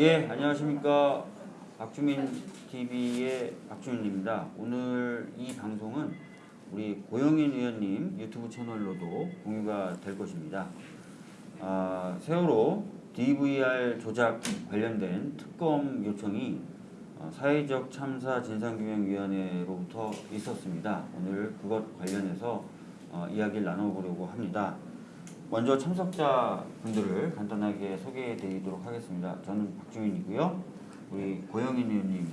예, 안녕하십니까. 박주민 TV의 박주민입니다. 오늘 이 방송은 우리 고영인 의원님 유튜브 채널로도 공유가 될 것입니다. 아, 세월호 DVR 조작 관련된 특검 요청이 어, 사회적 참사 진상규명위원회로부터 있었습니다. 오늘 그것 관련해서 어, 이야기를 나눠보려고 합니다. 먼저 참석자 분들을 간단하게 소개해 드리도록 하겠습니다. 저는 박주민이고요. 우리 고영인 의원님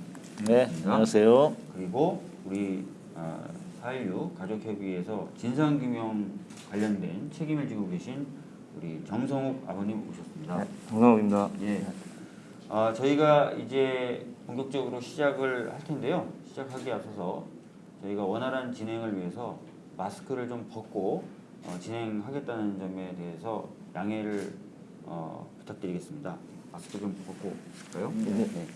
네, 안녕하세요. 그리고 우리 아, 4.16 가족협의회에서 진상규명 관련된 책임을 지고 계신 우리 정성욱 아버님 오셨습니다. 정성욱입니다. 예. 아, 저희가 이제 본격적으로 시작을 할 텐데요. 시작하기에 앞서서 저희가 원활한 진행을 위해서 마스크를 좀 벗고 어, 진행하겠다는 점에 대해서 양해를 어, 부탁드리겠습니다. 마스크 좀 벗고 있을까요? 네.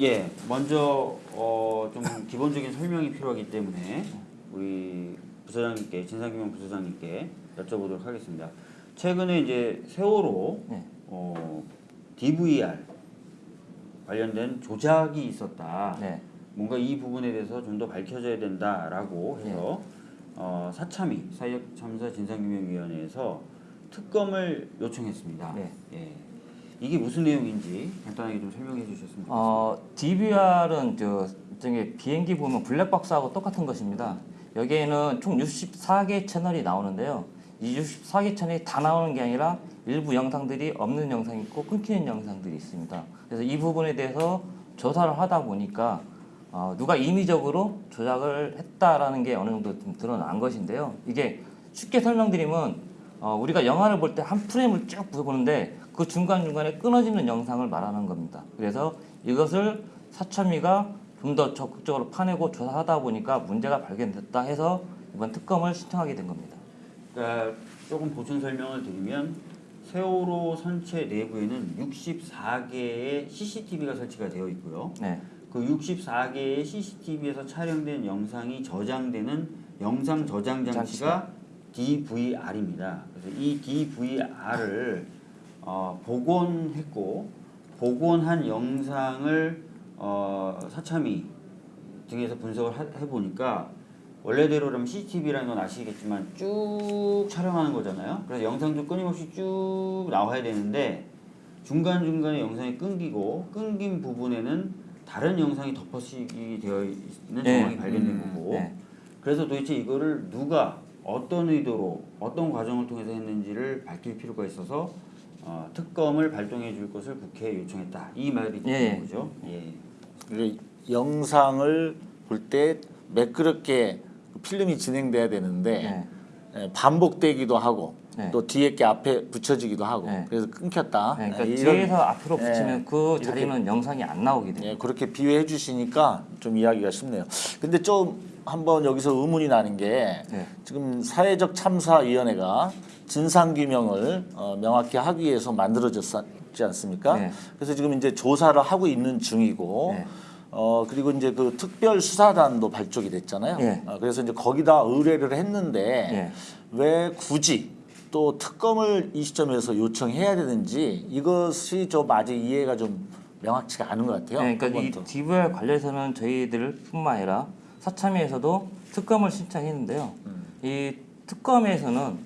예, 먼저 어, 좀 기본적인 설명이 필요하기 때문에 우리 부서장님께 진상규명 부서장님께 여쭤보도록 하겠습니다. 최근에 이제 세월호 네. 어, DVR 관련된 조작이 있었다. 네. 뭔가 이 부분에 대해서 좀 더 밝혀져야 된다라고 해서 어, 사참위 사회적 참사 진상규명위원회에서 특검을 요청했습니다. 네. 예. 이게 무슨 내용인지 간단하게 좀 설명해 주셨으면 좋겠습니다. 어, DVR은 저 저기 비행기 보면 블랙박스하고 똑같은 것입니다. 여기에는 총 64개 채널이 나오는데요. 이 64개 채널이 다 나오는 게 아니라 일부 영상들이 없는 영상이 있고 끊기는 영상들이 있습니다. 그래서 이 부분에 대해서 조사를 하다 보니까 어, 누가 임의적으로 조작을 했다라는 게 어느 정도 좀 드러난 것인데요. 이게 쉽게 설명드리면 어, 우리가 영화를 볼 때 한 프레임을 쭉 보는데 그 중간중간에 끊어지는 영상을 말하는 겁니다. 그래서 이것을 사참위가 좀 더 적극적으로 파내고 조사하다 보니까 문제가 발견됐다 해서 이번 특검을 신청하게 된 겁니다. 그러니까 조금 보충 설명을 드리면 세월호 선체 내부에는 64개의 CCTV가 설치가 되어 있고요. 네. 그 64개의 CCTV에서 촬영된 영상이 저장되는 영상 저장 장치가 DVR입니다. 그래서 이 DVR을 어, 복원했고 복원한 영상을 어, 사참위 등에서 분석을 하- 해보니까 원래대로라면 CCTV라는 건 아시겠지만 쭉 촬영하는 거잖아요. 그래서 영상도 끊임없이 쭉 나와야 되는데 중간중간에 영상이 끊기고 끊긴 부분에는 다른 영상이 덮어씌기 되어 있는 네. 정황이 발견된 음, 거고 네. 그래서 도대체 이거를 누가 어떤 의도로 어떤 과정을 통해서 했는지를 밝힐 필요가 있어서 어, 특검을 발동해 줄 것을 국회에 요청했다. 이 말이 예, 되는 예. 거죠. 예. 그 영상을 볼 때 매끄럽게 그 필름이 진행돼야 되는데 네. 예, 반복되기도 하고 네. 또 뒤에 게 앞에 붙여지기도 하고 네. 그래서 끊겼다. 네, 그러니까 예, 이런- 뒤에서 앞으로 예, 붙이면 그 이렇게- 자리는 영상이 안 나오게 돼요. 예, 그렇게 비유해 주시니까 좀 이야기가 쉽네요. 근데 좀 한번 여기서 의문이 나는 게 네. 지금 사회적 참사위원회가 진상규명을 어, 명확히 하기 위해서 만들어졌지 않습니까? 네. 그래서 지금 이제 조사를 하고 있는 중이고 네. 어 그리고 이제 그 특별 수사단도 발족이 됐잖아요. 네. 어, 그래서 이제 거기다 의뢰를 했는데 네. 왜 굳이 또 특검을 이 시점에서 요청해야 되는지 이것이 좀 아직 이해가 좀 명확치가 않은 것 같아요. 네, 그러니까 이. DVR 관련해서는 저희들뿐만 아니라 사참위에서도 특검을 신청했는데요. 음. 이 특검에서는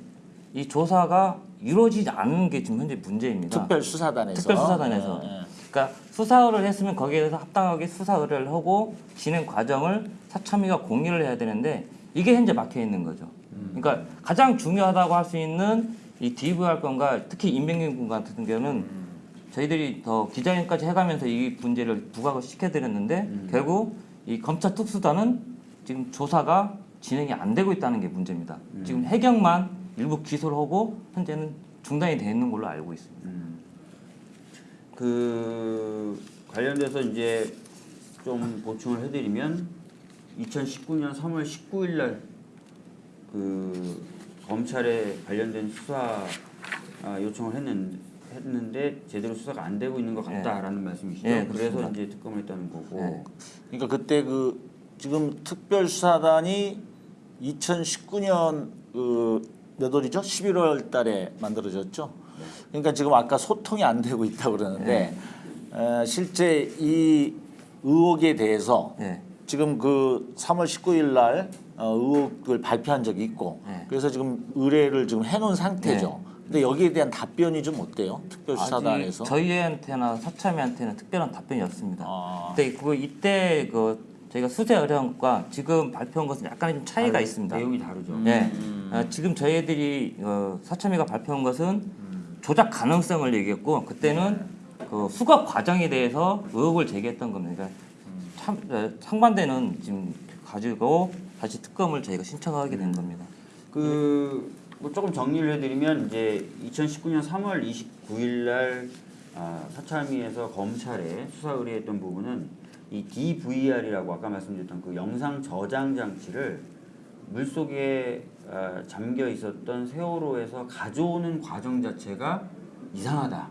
이 조사가 이루어지지 않는 게 지금 현재 문제입니다. 특별 수사단에서 특별 수사단에서. 예, 예. 그러니까 수사 의뢰를 했으면 거기에 대해서 합당하게 수사 의뢰를 하고 진행 과정을 사참위가 공유를 해야 되는데 이게 현재 막혀 있는 거죠. 그러니까 가장 중요하다고 할 수 있는 이 DVR 건과 특히 임명균 군 같은 경우는 저희들이 더 기자회견까지 해가면서 이 문제를 부각을 시켜드렸는데 결국 이 검찰 특수단은 지금 조사가 진행이 안 되고 있다는 게 문제입니다. 지금 해경만 일부 기소를 하고 현재는 중단이 되어 있는 걸로 알고 있습니다. 그 관련돼서 이제 좀 보충을 해드리면 2019년 3월 19일 날 그 검찰에 관련된 수사 아, 요청을 했는, 했는데 제대로 수사가 안 되고 있는 것 같다라는 말씀이시죠. 예, 그래서. 이제 특검을 했다는 거고. 네. 그러니까 그때 그 지금 특별 수사단이 2019년 그몇 월이죠? 11월 달에 만들어졌죠. 그러니까 지금 아까 소통이 안 되고 있다고 그러는데 에, 실제 이 의혹에 대해서 네. 지금 그 3월 19일 날 어, 의혹을 발표한 적이 있고 네. 그래서 지금 의뢰를 지금 해놓은 상태죠. 근데 여기에 대한 답변이 좀 어때요? 특별수사단에서? 저희한테나 사참위한테는 특별한 답변이 없습니다. 아. 근데 그 이때 그 저희가 수세 의뢰한 것과 지금 발표한 것은 약간의 좀 차이가 다르- 있습니다. 내용이 다르죠. 네, 어, 지금 저희들이 어, 사참위가 발표한 것은 조작 가능성을 얘기했고 그때는 그 수거 과정에 대해서 의혹을 제기했던 겁니다. 그러니까 참, 어, 상반되는 지금 가지고 다시 특검을 저희가 신청하게 된 겁니다. 그 뭐 조금 정리를 해드리면 이제 2019년 3월 29일 날 아, 사참위에서 검찰에 수사 의뢰했던 부분은 이 DVR이라고 아까 말씀드렸던 그 영상 저장 장치를 물 속에 아, 잠겨 있었던 세월호에서 가져오는 과정 자체가 이상하다.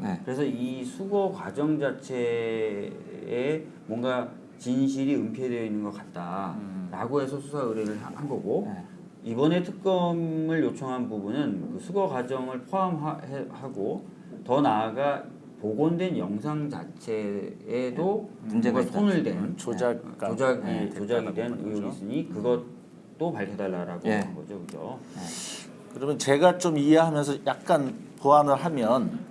네. 그래서 이 수거 과정 자체에 뭔가 진실이 은폐되어 있는 것 같다라고 해서 수사 의뢰를 한- 한 거고 네. 이번에 특검을 요청한 부분은 그 수거 과정을 포함하고 더 나아가 복원된 영상 자체에도 문제가 뭔가 있다. 손을 댄 조작 네, 조작이 네, 조작이 된 의혹이. 있으니 그것도 밝혀달라라고 예. 한 거죠, 그죠? 그러면 제가 좀 이해하면서 약간 보완을 하면 에,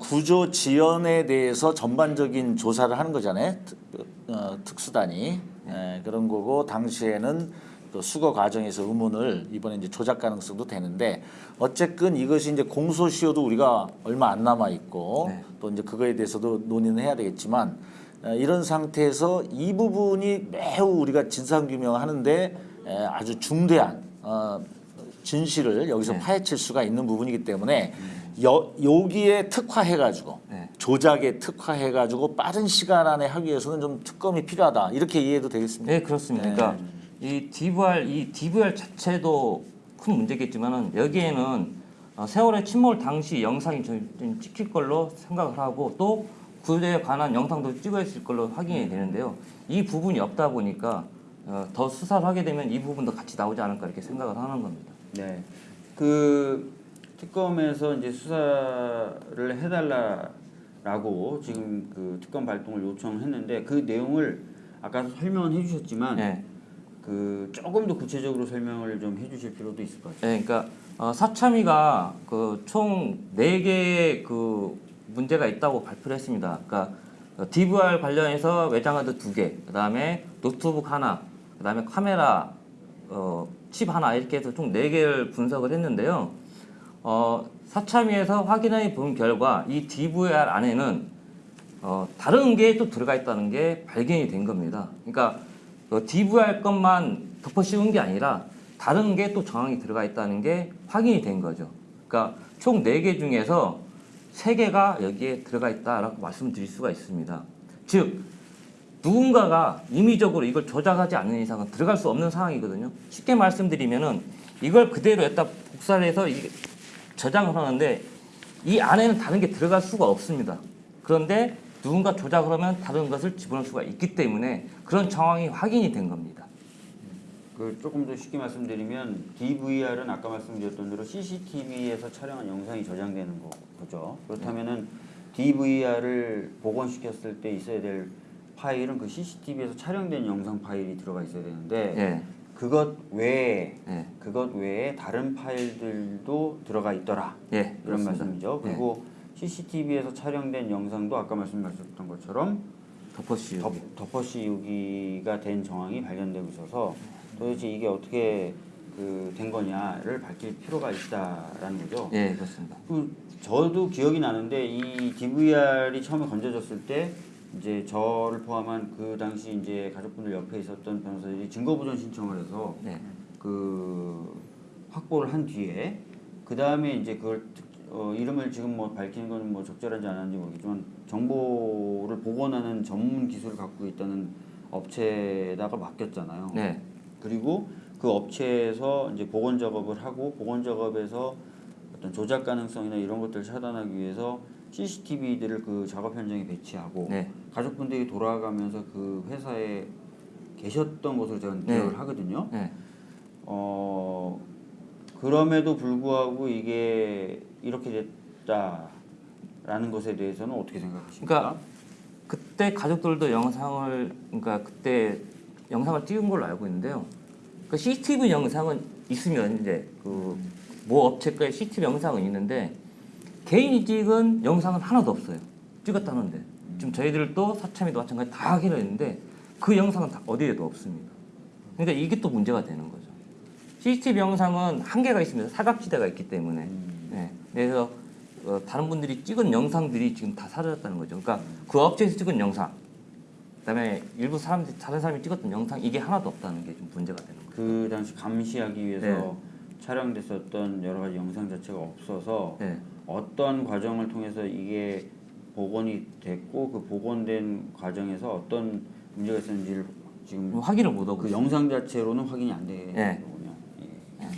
구조 지연에 대해서 전반적인 조사를 하는 거잖아요. 특, 어, 특수단이 에, 그런 거고 당시에는 또 수거 과정에서 의문을 이번에 이제 조작 가능성도 되는데 어쨌든 이것이 이제 공소시효도 우리가 얼마 안 남아 있고 네. 또 이제 그거에 대해서도 논의는 해야 되겠지만 에, 이런 상태에서 이 부분이 매우 우리가 진상 규명하는데 에, 아주 중대한 어, 진실을 여기서 네. 파헤칠 수가 있는 부분이기 때문에 여, 여기에 특화해가지고 네. 조작에 특화해가지고 빠른 시간 안에 하기 위해서는 좀 특검이 필요하다 이렇게 이해도 되겠습니다. 네 그렇습니다. 네. 그러니까 이 DVR 이 DVR 자체도 큰 문제겠지만은 여기에는 어, 세월의 침몰 당시 영상이 좀, 좀 찍힐 걸로 생각을 하고 또 그에 관한 영상도 찍어있을 걸로 확인이 되는데요. 이 부분이 없다 보니까 어, 더 수사를 하게 되면 이 부분도 같이 나오지 않을까 이렇게 생각을 하는 겁니다. 네. 그 특검에서 이제 수사를 해달라라고 지금 그 특검 발동을 요청했는데 그 내용을 아까 설명은 해주셨지만 네. 그 조금 더 구체적으로 설명을 좀 해주실 필요도 있을 것 같아요. 네, 그러니까 어, 사참위가 그총네 개의 그 문제가 있다고 발표를 했습니다. 그러니까 어, DVR 관련해서 외장하드 두 개, 그 다음에 노트북 하나, 그 다음에 카메라 어, 칩 하나 이렇게 해서 총네 개를 분석을 했는데요. 어, 사참위에서 확인해 본 결과 이 DVR 안에는 어, 다른 게 또 들어가 있다는 게 발견이 된 겁니다. 그러니까 그 DVR 것만 덮어 씌운 게 아니라 다른 게 또 정황이 들어가 있다는 게 확인이 된 거죠. 그러니까 총 4개 중에서 3개가 여기에 들어가 있다라고 말씀드릴 수가 있습니다. 즉 누군가가 임의적으로 이걸 조작하지 않는 이상은 들어갈 수 없는 상황이거든요. 쉽게 말씀드리면은 이걸 그대로 여기다 복사를 해서 저장을 하는데 이 안에는 다른 게 들어갈 수가 없습니다. 그런데 누군가 조작을 하면 다른 것을 집어넣을 수가 있기 때문에 그런 정황이 확인이 된 겁니다. 그 조금 더 쉽게 말씀드리면 DVR은 아까 말씀드렸던 대로 CCTV에서 촬영한 영상이 저장되는 거, 거죠. 그렇다면은 DVR을 복원시켰을 때 있어야 될 파일은 그 CCTV에서 촬영된 영상 파일이 들어가 있어야 되는데 예. 그것 외에 예. 그것 외에 다른 파일들도 들어가 있더라 예. 이런. 말씀이죠. 예. 그리고 CCTV에서 촬영된 영상도 아까 말씀하셨던 것처럼 덮어 씌우기. 덮, 덮어 씌우기가 된 정황이 발견되고 있어서 도대체 이게 어떻게 그 된 거냐를 밝힐 필요가 있다라는 거죠. 예, 그렇습니다. 그 저도 기억이 나는데 이 DVR이 처음에 건져졌을 때 이제 저를 포함한 그 당시 이제 가족분들 옆에 있었던 변호사들이 증거 보전 신청을 해서 네. 그 확보를 한 뒤에 그 다음에 이제 그걸 특- 어, 이름을 지금 뭐 밝히는 건 뭐 적절한지 안 하는지 모르겠지만 정보를 복원하는 전문 기술을 갖고 있다는 업체에다가 맡겼잖아요. 네. 그리고 그 업체에서 이제 복원 작업을 하고 복원 작업에서 어떤 조작 가능성이나 이런 것들을 차단하기 위해서 CCTV들을 그 작업 현장에 배치하고 네. 가족분들이 돌아가면서 그 회사에 계셨던 것으로 제가 네. 기억을 하거든요. 네. 어 그럼에도 불구하고 이게 이렇게 됐다라는 것에 대해서는 어떻게 생각하십니까? 그러니까 그때 가족들도 영상을 그러니까 그때 영상을 찍은 걸로 알고 있는데요. 그 CCTV 영상은 있으면 이제 그 모 업체과의 CCTV 영상은 있는데 개인이 찍은 영상은 하나도 없어요. 찍었다는데 지금 저희들도 사참에도 마찬가지 다 확인을 했는데 그 영상은 다 어디에도 없습니다. 그러니까 이게 또 문제가 되는 거죠. CCTV 영상은 한계가 있습니다. 사각지대가 있기 때문에. 네. 그래서 어, 다른 분들이 찍은 영상들이 지금 다 사라졌다는 거죠. 그러니까 그 업체에서 찍은 영상, 그다음에 일부 사람들 다른 사람이 찍었던 영상 이게 하나도 없다는 게 좀 문제가 되는 거죠. 그 당시 감시하기 위해서 네. 촬영됐었던 여러 가지 영상 자체가 없어서 네. 어떤 과정을 통해서 이게 복원이 됐고 그 복원된 과정에서 어떤 문제가 있었는지를 지금 확인을 못 하고 그 있어요. 영상 자체로는 확인이 안 되는 네. 거군요. 예.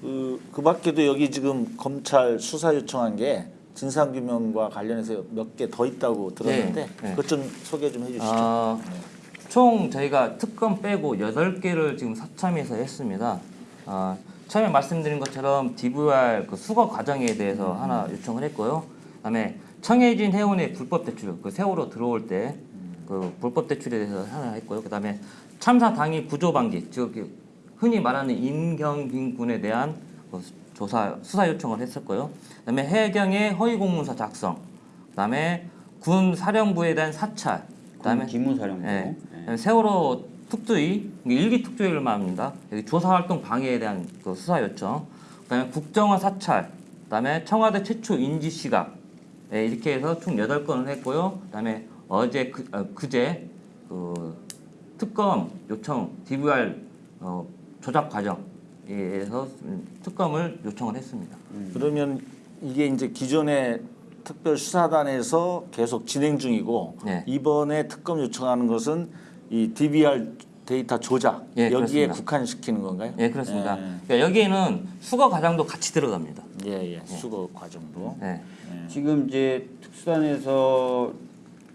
그, 그 밖에도 여기 지금 검찰 수사 요청한 게 진상규명과 관련해서 몇 개 더 있다고 들었는데 네, 네. 그것 좀 소개 좀 해주시죠. 아, 총 저희가 특검 빼고 8개를 지금 사참에서 했습니다. 아, 처음에 말씀드린 것처럼 DVR 그 수거 과정에 대해서 하나 요청을 했고요. 그다음에 청해진 해운의 불법 대출, 그 세월호 들어올 때 그 불법 대출에 대해서 하나 했고요. 그다음에 참사 당일 구조 방지, 즉 흔히 말하는 임경빈 군에 대한 그 조사 수사 요청을 했었고요. 그다음에 해경의 허위 공문서 작성, 그다음에 군 사령부에 대한 사찰, 그다음에 기무사령부. 예. 예. 세월호 특조위 일기 특조위를 말합니다. 여기 조사 활동 방해에 대한 그 수사 요청. 그 다음에 국정원 사찰. 그 다음에 청와대 최초 인지 시각. 예, 이렇게 해서 총 8건을 했고요. 그 다음에 어제 그, 어, 그제 그 특검 요청 DVR 어, 조작 과정에서 특검을 요청을 했습니다. 그러면 이게 이제 기존의 특별 수사단에서 계속 진행 중이고 네. 이번에 특검 요청하는 것은 이 DVR 데이터 조작 예, 여기에 그렇습니다. 국한시키는 건가요? 예, 그렇습니다. 예. 그러니까 여기에는 수거 과정도 같이 들어갑니다. 예, 예. 수거 과정도. 네. 지금 이제 특수단에서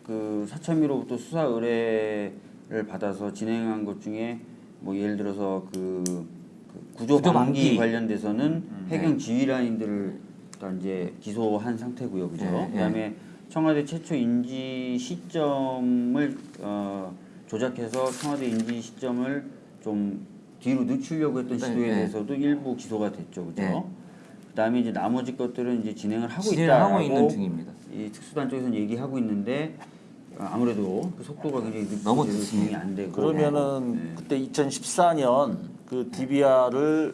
그 사참위로부터 수사 의뢰를 받아서 진행한 것 중에 뭐 예를 들어서 그, 그 구조, 구조 방기 방기. 관련돼서는 해경 지휘라인들을 다 이제 기소한 상태고요, 그죠? 네, 네. 그다음에 청와대 최초 인지 시점을 어, 조작해서 청와대 인지 시점을 좀 뒤로 늦추려고 했던 네, 시도에 네. 대해서도 일부 기소가 됐죠, 그죠? 네. 그다음에 이제 나머지 것들은 이제 진행을 하고 있다라고 하고 있는 중입니다. 이 특수단 쪽에서는 얘기하고 있는데 어, 아무래도 그 속도가 굉장히 너무. 진행이 안 되고 그러면은 네. 그때 2014년 그 DVR을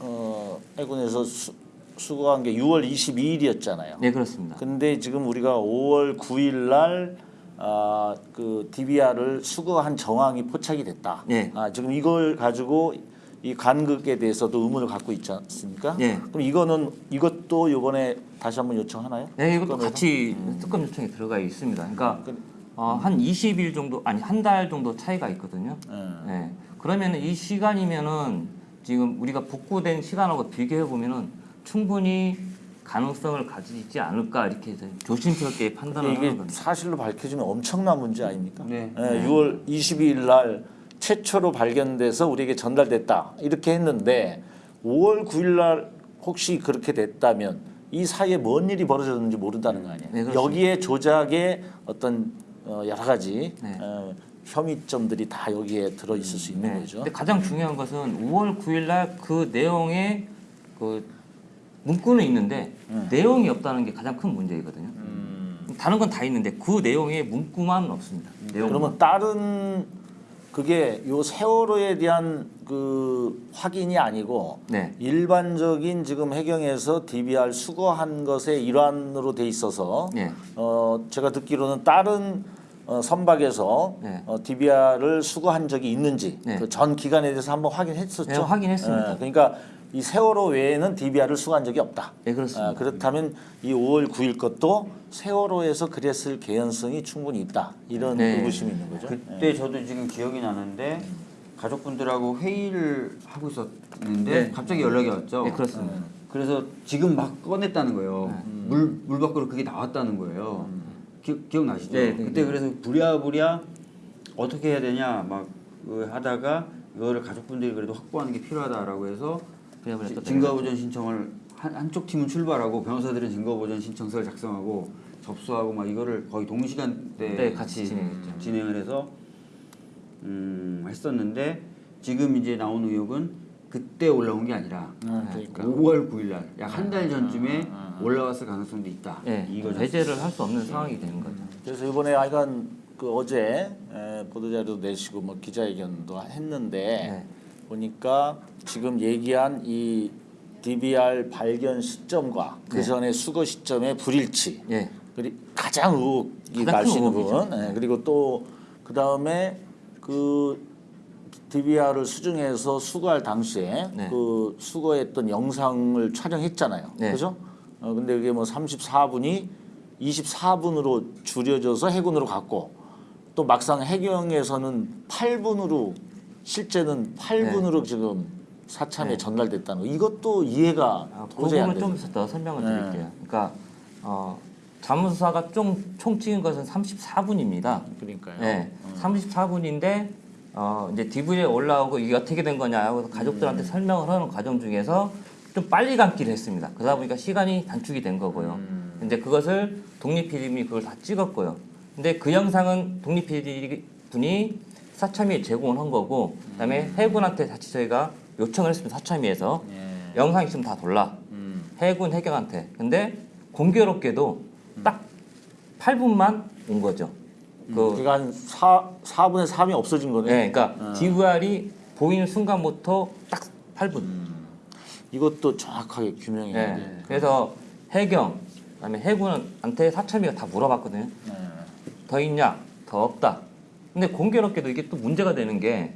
어, 해군에서 수, 수거한 게 6월 22일이었잖아요. 네, 그렇습니다. 근데 지금 우리가 5월 9일 날 아, 그 DVR을 수거한 정황이 포착이 됐다. 네. 아, 지금 이걸 가지고 이 간극에 대해서도 의문을 갖고 있지 않습니까? 네. 그럼 이거는 이것도 이번에 다시 한번 요청하나요? 네, 이것도 특검에서? 같이 특검 요청에 들어가 있습니다. 그러니까 그- 어, 한 20일 정도 아니 한 달 정도 차이가 있거든요. 예. 네. 그러면 이 시간이면은 지금 우리가 복구된 시간하고 비교해 보면은 충분히 가능성을 가지지 않을까 이렇게 조심스럽게 판단을 이게 하는 겁니다. 사실로 밝혀지면 엄청난 문제 아닙니까? 네. 예, 6월 22일 날 최초로 발견돼서 우리에게 전달됐다 이렇게 했는데 5월 9일 날 혹시 그렇게 됐다면 이 사이에 뭔 일이 벌어졌는지 모른다는 거 아니에요. 네. 여기에 조작의 어떤 어, 여러 가지 네. 어, 혐의점들이 다 여기에 들어 있을 수 있는 네. 거죠. 가장 중요한 것은 5월 9일 날 그 내용에 그 문구는 있는데 내용이 없다는 게 가장 큰 문제이거든요. 음. 다른 건 다 있는데 그 내용에 문구만 없습니다. 내용. 그러면 다른 그게 요 세월호에 대한 그 확인이 아니고 네. 일반적인 지금 해경에서 DBR 수거한 것의 일환으로 돼 있어서 네. 어 제가 듣기로는 다른 어, 선박에서 네. 어, DBR을 수거한 적이 있는지 네. 그전 기간에 대해서 한번 확인했었죠. 네, 확인했습니다. 예, 그러니까 이 세월호 외에는 DBR을 수거한 적이 없다. 네, 그렇습니다. 아, 그렇다면 이 5월 9일 것도 세월호에서 그랬을 개연성이 충분히 있다. 이런 네. 의구심이 있는 거죠. 그때 저도 지금 기억이 나는데 가족분들하고 회의를 하고 있었는데 네. 갑자기 연락이 왔죠. 네, 그렇습니다. 그래서 지금 막 꺼냈다는 거예요. 물, 물 밖으로 그게 나왔다는 거예요. 기, 기 억나시죠? 네, 네, 그때 네. 그래서 부랴부랴 어떻게 해야 되냐 막그 하다가 이거를 가족분들이 그래도 확보하는 게 필요하다라고 해서 증거보전 신청을 한, 한쪽 팀은 출발하고 변호사들은 증거보전 신청서를 작성하고 접수하고 막 이거를 거의 동시간대에 네, 같이 진행했죠. 진행을 해서 음, 했었는데 지금 이제 나온 의혹은 그때 올라온 게 아니라 아, 그러니까 5월 9일 날 약 한 달 전쯤에 올라왔을 가능성도 있다. 네, 이거죠. 배제를 할 수 없는 상황이 되는 거죠. 그래서 이번에 하여간 그 어제 에, 보도자료도 내시고 뭐 기자회견도 했는데 네. 보니까 지금 얘기한 이 DBR 발견 시점과 그 네. 전에 수거 시점의 불일치 예. 그리 가장 의혹이 날수큰 있는. 부분 예, 그리고 또 그 다음에 그 DVR을 수중해서 수거할 당시에 네. 그 수거했던 영상을 촬영했잖아요. 네. 그죠? 어, 근데 이게 뭐 34분이 24분으로 줄여져서 해군으로 갔고 또 막상 해경에서는 8분으로 실제는 8분으로 지금 사참에 네. 전달됐다는 거. 이것도 이해가 아, 그 도저히 안 되죠. 좀더 설명을 네. 드릴게요. 그러니까 어, 자문수사가 총, 총 찍은 것은 34분입니다. 그러니까요. 네, 34분인데 어, 이제 DV에 올라오고 이게 어떻게 된 거냐 하고 가족들한테 설명을 하는 과정 중에서 좀 빨리 감기를 했습니다. 그러다 보니까 시간이 단축이 된 거고요. 근데 그것을 독립 PD님이 그걸 다 찍었고요. 근데 그 영상은 독립 PD 분이 사참위에 제공을 한 거고 그다음에 해군한테 다시 저희가 요청을 했습니다. 사참위에서 예. 영상이 지금 다 돌라. 음. 해군 해경한테. 근데 공교롭게도 딱 8분만 온 거죠. 그 그러니까 한 4, 4분의 3이 없어진 거네. 네, 그러니까 DVR이 보이는 순간부터 딱 8분. 이것도 정확하게 규명해야 돼. 네. 그래서 해경, 그다음에 해군한테 사참위가 다 물어봤거든요. 네. 더 있냐? 더 없다. 근데 공교롭게도 이게 또 문제가 되는 게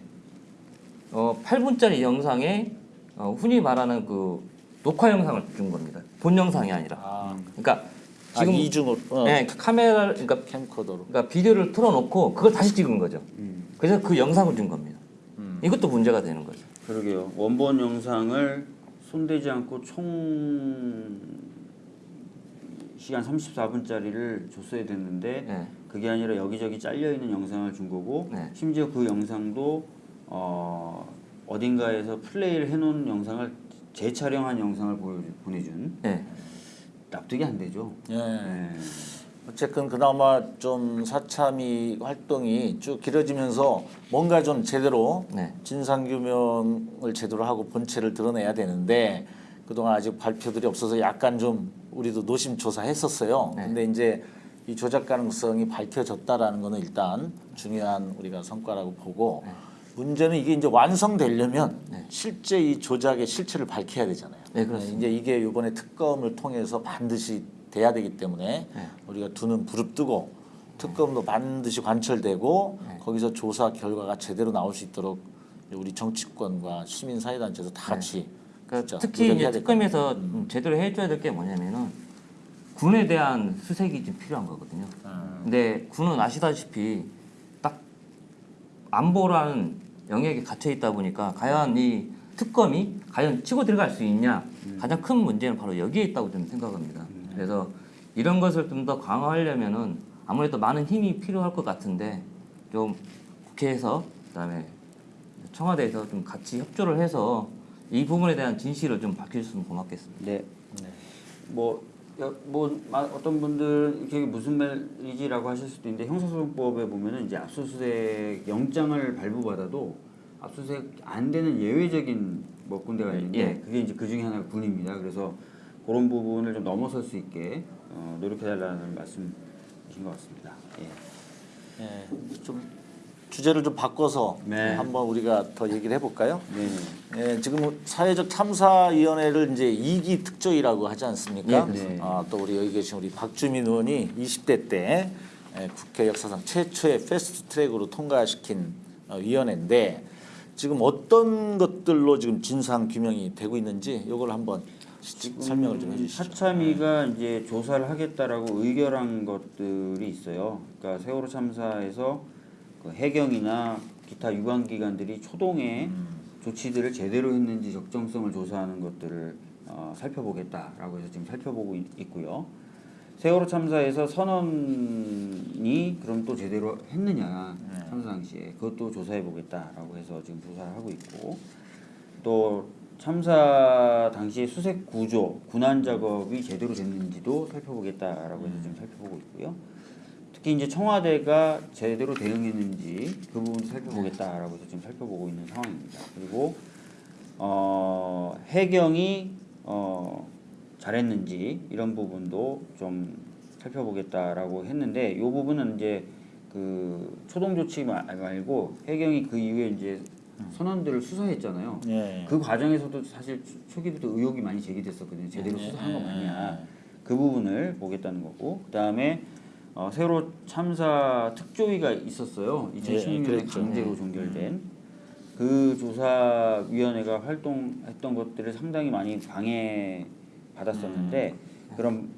어, 8분짜리 영상에 어, 흔히 말하는 그 녹화 영상을 준 겁니다. 본 영상이 아니라. 아, 그러니까 지금 지금 이중으로 어, 네, 카메라를 그러니까 캠코더로. 그러니까 비디오를 틀어놓고 그걸 다시 찍은 거죠. 그래서 그 영상을 준 겁니다. 음. 이것도 문제가 되는 거죠. 그러게요. 원본 영상을 손대지 않고 총 시간 34분짜리를 줬어야 됐는데 네. 그게 아니라 여기저기 잘려 있는 영상을 준 거고 네. 심지어 그 영상도 어, 어딘가에서 플레이를 해놓은 영상을 재촬영한 영상을 보여, 보내준 네. 납득이 안 되죠. 예. 네. 어쨌든 그나마 좀 사참이 활동이 쭉 길어지면서 뭔가 좀 제대로 네. 진상 규명을 제대로 하고 본체를 드러내야 되는데 그동안 아직 발표들이 없어서 약간 좀 우리도 노심초사했었어요. 네. 근데 이제 이 조작 가능성이 밝혀졌다라는 거는 일단 중요한 우리가 성과라고 보고 네. 문제는 이게 이제 완성되려면 네. 실제 이 조작의 실체를 밝혀야 되잖아요. 네, 그렇습니다. 이제 이게 이번에 특검을 통해서 반드시 돼야 되기 때문에 네. 우리가 두눈 부릅뜨고 특검도 반드시 관철되고 네. 거기서 조사 결과가 제대로 나올 수 있도록 우리 정치권과 시민사회단체에서 다 같이 그러니까 특히 이제. 특검에서 음, 제대로 해줘야 될 게 뭐냐면은 군에 대한 수색이 좀 필요한 거거든요. 음. 근데 군은 아시다시피 딱 안보라는 영역에 갇혀 있다 보니까 과연 이 특검이 과연 치고 들어갈 수 있냐 가장 큰 문제는 바로 여기에 있다고 저는 생각합니다. 그래서 이런 것을 좀 더 강화하려면은 아무래도 많은 힘이 필요할 것 같은데 좀 국회에서 그다음에 청와대에서 좀 같이 협조를 해서 이 부분에 대한 진실을 좀 밝혀줬으면 고맙겠습니다. 네. 뭐, 여- 뭐 마- 어떤 분들은 이게 무슨 말이지라고 하실 수도 있는데 형사소송법에 보면은 이제 압수수색 영장을 발부받아도 압수수색 안 되는 예외적인 뭐 군대가 있는데 예. 그게 이제 그 중에 하나가 군입니다. 그래서 그런 부분을 좀 넘어설 수 있게 어, 노력해달라는 말씀이신 것 같습니다. 예. 예, 좀 주제를 좀 바꿔서 네. 한번 우리가 더 얘기를 해볼까요? 네. 예, 지금 사회적 참사위원회를 이제 2기 특조위라고 하지 않습니까? 예, 네. 아, 또 우리 여기 계신 우리 박주민 의원이 20대 때 예, 국회 역사상 최초의 패스트 트랙으로 통과시킨 어, 위원회인데 지금 어떤 것들로 지금 진상 규명이 되고 있는지 이걸 한번 시- 설명을 좀 해주시죠. 사참위가 이제 조사를 하겠다라고 의결한 것들이 있어요. 그러니까 세월호 참사에서 그 해경이나 기타 유관기관들이 초동에 조치들을 제대로 했는지 적정성을 조사하는 것들을 어, 살펴보겠다라고 해서 지금 살펴보고 있, 있고요. 세월호 참사에서 선언이 그럼 또 제대로 했느냐 참사 당시에. 그것도 조사해 보겠다라고 해서 지금 조사를 하고 있고. 또 참사 당시 수색 구조, 군안 작업이 제대로 됐는지도 살펴보겠다라고 해서 지금 살펴보고 있고요. 특히 이제 청와대가 제대로 대응했는지 그 부분도 살펴보겠다라고 해서 지금 살펴보고 있는 상황입니다. 그리고 어, 해경이 어, 잘했는지 이런 부분도 좀 살펴보겠다라고 했는데 이 부분은 이제 그 초동 조치 마- 말고 해경이 그 이후에 이제 선원들을 수사했잖아요. 예. 그 과정에서도 사실 초- 초기부터 의혹이 많이 제기됐었거든요. 제대로 예, 수사한 거 예, 맞냐. 그 부분을 보겠다는 거고 그다음에 어, 세월호 참사 특조위가 있었어요. 예, 2016년에 그랬죠. 강제로 종결된 그 조사위원회가 활동했던 것들을 상당히 많이 방해 받았었는데 그럼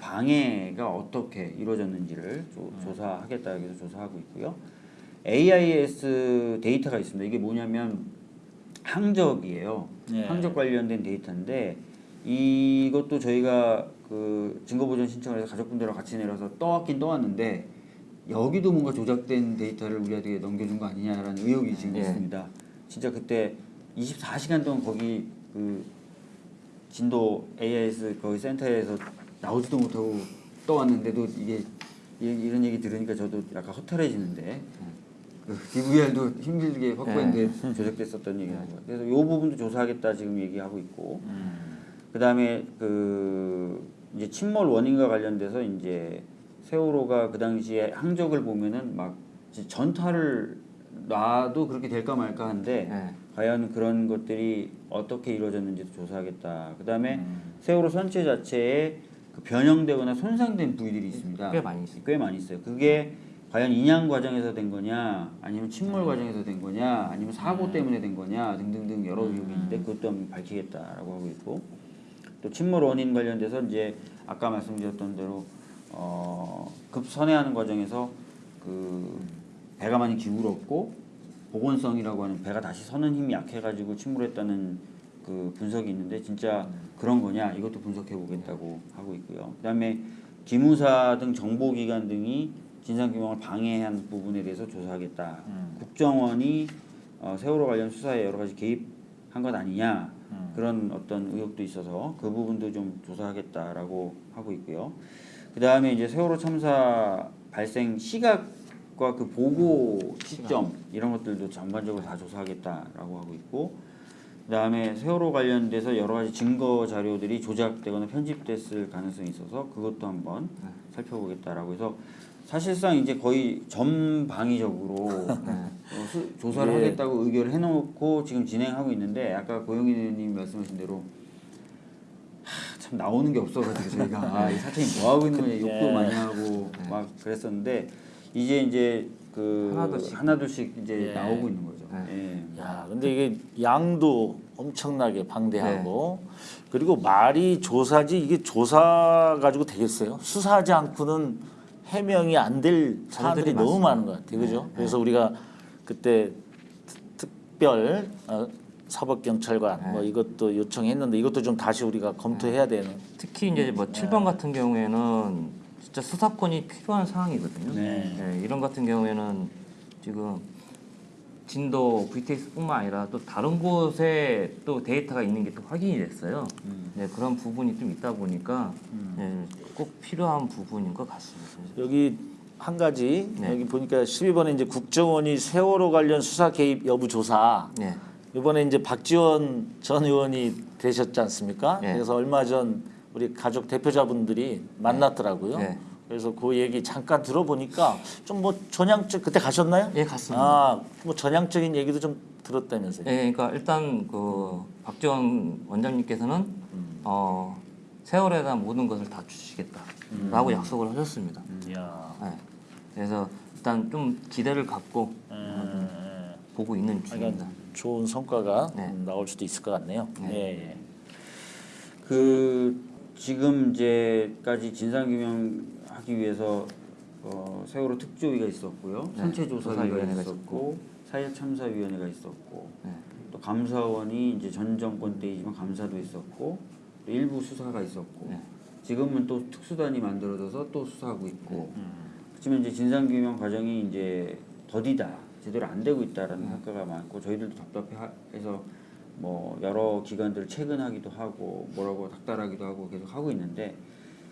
방해가 어떻게 이루어졌는지를 조, 조사하겠다 해서 조사하고 있고요. AIS 데이터가 있습니다. 이게 뭐냐면 항적이에요. 예. 항적 관련된 데이터인데 이것도 저희가 그 증거보전 신청을 해서 가족분들과 같이 내려서 떠왔긴 떠왔는데 여기도 뭔가 조작된 데이터를 우리한테 넘겨준 거 아니냐라는 의혹이 지금 예. 있습니다. 진짜 그때 24시간 동안 거기 그 진도 AIS 거기 센터에서 나오지도 못하고 떠왔는데도 이게 이- 이런 얘기 들으니까 저도 약간 허탈해지는데 그 DVR도 힘들게 확보했는데 조작됐었던 얘기라고 그래서 이 부분도 조사하겠다 지금 얘기하고 있고 그다음에 그 이제 침몰 원인과 관련돼서 이제 세월호가 그 당시에 항적을 보면은 막 전타를 놔도 그렇게 될까 말까 한데 네. 과연 그런 것들이 어떻게 이루어졌는지도 조사하겠다. 그다음에 세월호 선체 자체에 그 변형되거나 손상된 부위들이 있습니다. 꽤 많이 있어요. 꽤 많이 있어요. 그게 과연 인양 과정에서 된 거냐, 아니면 침몰 과정에서 된 거냐, 아니면 사고 때문에 된 거냐 등등등 여러 의혹이 있는데 그것도 한번 밝히겠다라고 하고 있고 또 침몰 원인 관련돼서 이제 아까 말씀드렸던 대로 어, 급선회하는 과정에서 그 배가 많이 기울었고 복원성이라고 하는 배가 다시 서는 힘이 약해가지고 침몰했다는 그 분석이 있는데 진짜 그런 거냐 이것도 분석해 보겠다고 하고 있고요. 그다음에 기무사 등 정보기관 등이 진상규명을 방해한 부분에 대해서 조사하겠다. 국정원이 어, 세월호 관련 수사에 여러 가지 개입한 것 아니냐 그런 어떤 의혹도 있어서 그 부분도 좀 조사하겠다라고 하고 있고요. 그 다음에 이제 세월호 참사 발생 시각과 그 보고 시점 이런 것들도 전반적으로 다 조사하겠다라고 하고 있고 그 다음에 세월호 관련돼서 여러 가지 증거 자료들이 조작되거나 편집됐을 가능성이 있어서 그것도 한번 살펴보겠다라고 해서 사실상 이제 거의 전방위적으로 어, 수- 조사를 예. 하겠다고 의결을 해놓고 지금 진행하고 있는데 아까 고영희님 말씀하신 대로 하, 참 나오는 게 없어가지고 저희가 아, 이 사장님 뭐 하고 있는 거냐 욕도 예. 많이 하고 막 그랬었는데 이제 이제 그 하나둘씩. 하나둘씩 이제 예. 나오고 있는 거죠. 예. 야, 근데 이게 양도 엄청나게 방대하고 그리고 말이 조사지 이게 조사 가지고 되겠어요? 수사하지 않고는 해명이 안 될 사안들이 너무. 많은 것 같아요. 그죠? 그래서 우리가 그때 특- 특별 어, 사법경찰관 뭐 이것도 요청했는데 이것도 좀 다시 우리가 검토해야 되는 특히 이제 뭐 7번 같은 경우에는 진짜 수사권이 필요한 상황이거든요. 네. 네, 이런 같은 경우에는 지금 진도 VTX뿐만 아니라 또 다른 곳에 또 데이터가 있는 게 또 확인이 됐어요. 네, 그런 부분이 좀 있다 보니까 네, 꼭 필요한 부분인 것 같습니다. 여기 한 가지 네. 여기 보니까 12번에 이제 국정원이 세월호 관련 수사 개입 여부 조사 네, 이번에 이제 박지원 전 의원이 되셨지 않습니까? 네. 그래서 얼마 전 우리 가족 대표자분들이 만났더라고요. 네. 그래서 그 얘기 잠깐 들어보니까 좀 뭐 전향적 그때 가셨나요? 예, 갔습니다. 아, 뭐 전향적인 얘기도 좀 들었다면서요. 네, 그러니까 일단 그 박지원 원장님께서는 어, 세월에 대한 모든 것을 다 주시겠다라고 약속을 하셨습니다. 이야. 네. 그래서 일단 좀 기대를 갖고 음, 보고 있는 중입니다. 그러니까 좋은 성과가 네. 음, 나올 수도 있을 것 같네요. 네. 예, 예. 그 지금 이제까지 진상규명 하기 위해서 어, 세월호 특조위가 있었고요, 네, 선체조사위가 조사위원회가 있었고, 사회참사위원회가 있었고, 네. 또 감사원이 이제 전 정권 때이지만 감사도 있었고, 또 일부 수사가 있었고, 네. 지금은 또 특수단이 만들어져서 또 수사하고 네. 있고, 음. 그렇지만 이제 진상규명 과정이 이제 더디다, 제대로 안 되고 있다라는 네. 평가가 많고 저희들도 답답해해서 뭐 여러 기관들을 체근하기도 하고 뭐라고 닥달하기도 하고 계속 하고 있는데